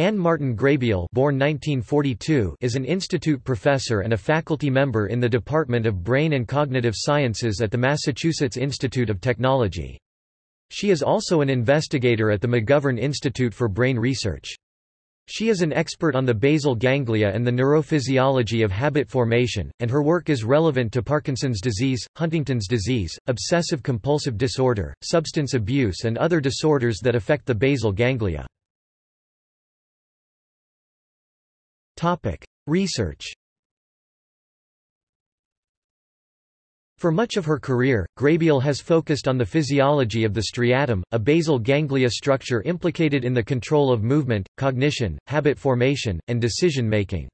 Ann Martin Graybiel born 1942 is an institute professor and a faculty member in the Department of Brain and Cognitive Sciences at the Massachusetts Institute of Technology. She is also an investigator at the McGovern Institute for Brain Research. She is an expert on the basal ganglia and the neurophysiology of habit formation, and her work is relevant to Parkinson's disease, Huntington's disease, obsessive-compulsive disorder, substance abuse and other disorders that affect the basal ganglia. Research For much of her career, Graybiel has focused on the physiology of the striatum, a basal ganglia structure implicated in the control of movement, cognition, habit formation, and decision-making.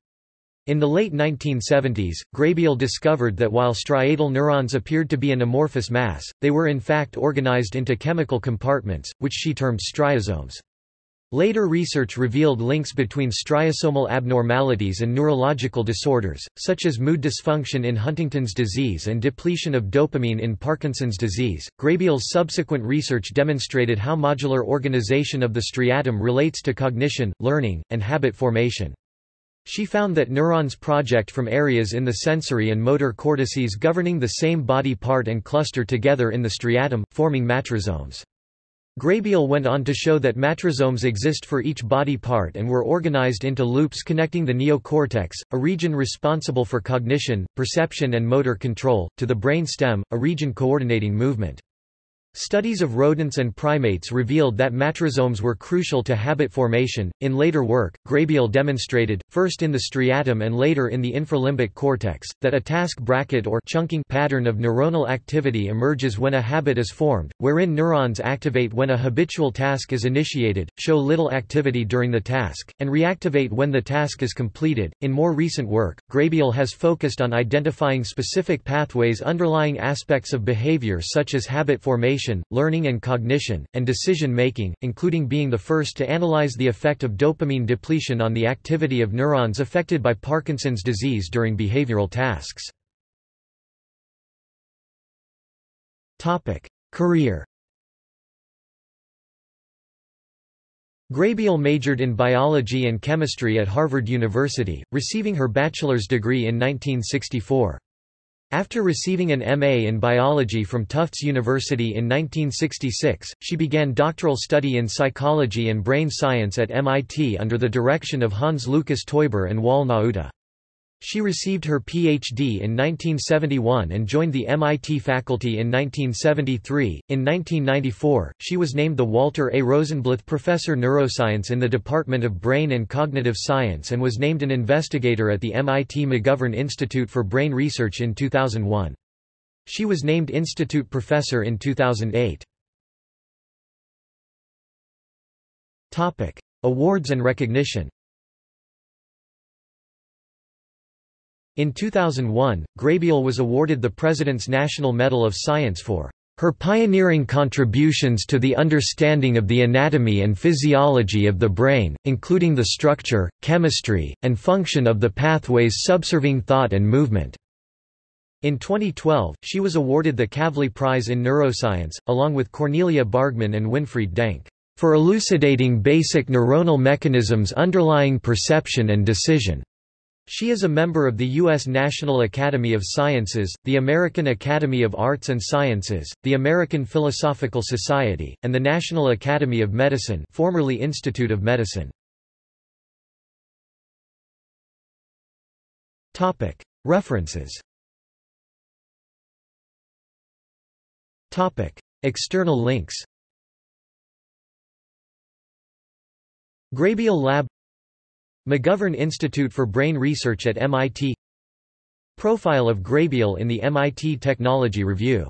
In the late 1970s, Graybiel discovered that while striatal neurons appeared to be an amorphous mass, they were in fact organized into chemical compartments, which she termed striosomes. Later research revealed links between striosomal abnormalities and neurological disorders, such as mood dysfunction in Huntington's disease and depletion of dopamine in Parkinson's disease. Graybiel's subsequent research demonstrated how modular organization of the striatum relates to cognition, learning, and habit formation. She found that neurons project from areas in the sensory and motor cortices governing the same body part and cluster together in the striatum, forming matrisomes. Graybiel went on to show that matrisomes exist for each body part and were organized into loops connecting the neocortex, a region responsible for cognition, perception and motor control, to the brain stem, a region coordinating movement. Studies of rodents and primates revealed that matrisomes were crucial to habit formation. In later work, Graybiel demonstrated, first in the striatum and later in the infralimbic cortex, that a task bracket or chunking pattern of neuronal activity emerges when a habit is formed, wherein neurons activate when a habitual task is initiated, show little activity during the task, and reactivate when the task is completed. In more recent work, Graybiel has focused on identifying specific pathways underlying aspects of behavior such as habit formation learning and cognition, and decision-making, including being the first to analyze the effect of dopamine depletion on the activity of neurons affected by Parkinson's disease during behavioral tasks. Career Graybiel majored in biology and chemistry at Harvard University, receiving her bachelor's degree in 1964. After receiving an M.A. in biology from Tufts University in 1966, she began doctoral study in psychology and brain science at MIT under the direction of Hans Lukas Teuber and Wal Nauta. She received her Ph.D. in 1971 and joined the MIT faculty in 1973. In 1994, she was named the Walter A. Rosenblith Professor Neuroscience in the Department of Brain and Cognitive Science and was named an investigator at the MIT McGovern Institute for Brain Research in 2001. She was named Institute Professor in 2008. Topic: Awards and recognition. In 2001, Graybiel was awarded the President's National Medal of Science for her pioneering contributions to the understanding of the anatomy and physiology of the brain, including the structure, chemistry, and function of the pathways subserving thought and movement. In 2012, she was awarded the Kavli Prize in Neuroscience, along with Cornelia Bargmann and Winfried Denk, for elucidating basic neuronal mechanisms underlying perception and decision. She is a member of the U.S. National Academy of Sciences, the American Academy of Arts and Sciences, the American Philosophical Society, and the National Academy of Medicine formerly Institute of Medicine. References External links Graybiel Lab McGovern Institute for Brain Research at MIT Profile of Graybiel in the MIT Technology Review